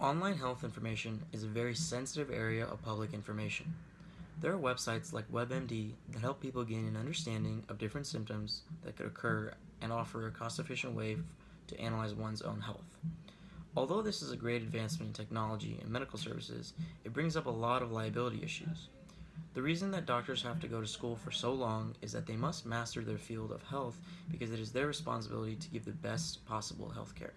Online health information is a very sensitive area of public information. There are websites like WebMD that help people gain an understanding of different symptoms that could occur and offer a cost-efficient way to analyze one's own health. Although this is a great advancement in technology and medical services, it brings up a lot of liability issues. The reason that doctors have to go to school for so long is that they must master their field of health because it is their responsibility to give the best possible health care.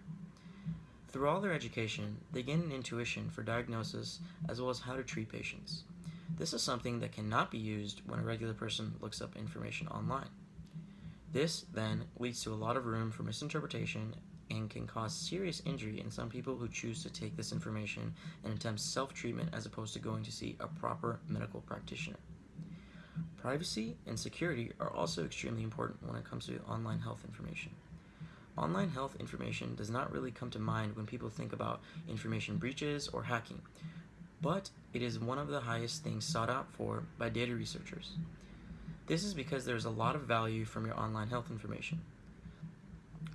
Through all their education, they gain an intuition for diagnosis as well as how to treat patients. This is something that cannot be used when a regular person looks up information online. This, then, leads to a lot of room for misinterpretation and can cause serious injury in some people who choose to take this information and attempt self-treatment as opposed to going to see a proper medical practitioner. Privacy and security are also extremely important when it comes to online health information. Online health information does not really come to mind when people think about information breaches or hacking, but it is one of the highest things sought out for by data researchers. This is because there is a lot of value from your online health information.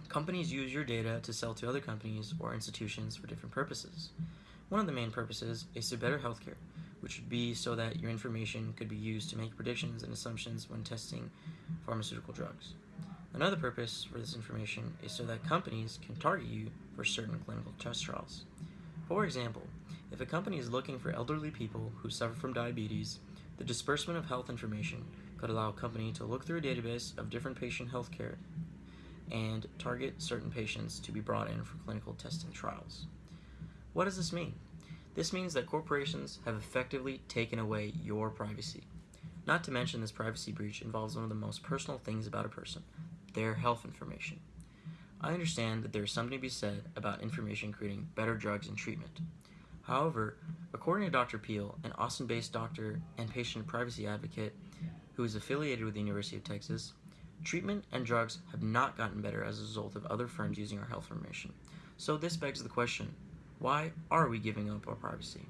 Companies use your data to sell to other companies or institutions for different purposes. One of the main purposes is to better healthcare, which would be so that your information could be used to make predictions and assumptions when testing pharmaceutical drugs. Another purpose for this information is so that companies can target you for certain clinical test trials. For example, if a company is looking for elderly people who suffer from diabetes, the disbursement of health information could allow a company to look through a database of different patient health care and target certain patients to be brought in for clinical testing trials. What does this mean? This means that corporations have effectively taken away your privacy. Not to mention this privacy breach involves one of the most personal things about a person, their health information. I understand that there is something to be said about information creating better drugs and treatment. However, according to Dr. Peel, an Austin-based doctor and patient privacy advocate who is affiliated with the University of Texas, treatment and drugs have not gotten better as a result of other firms using our health information. So this begs the question, why are we giving up our privacy?